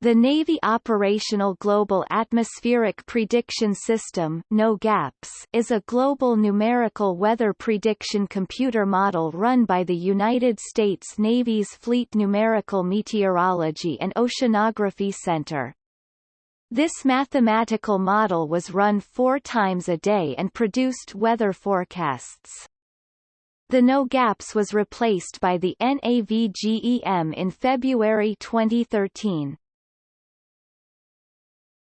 The Navy Operational Global Atmospheric Prediction System NOGAPS, is a global numerical weather prediction computer model run by the United States Navy's Fleet Numerical Meteorology and Oceanography Center. This mathematical model was run four times a day and produced weather forecasts. The NOGAPS was replaced by the NAVGEM in February 2013.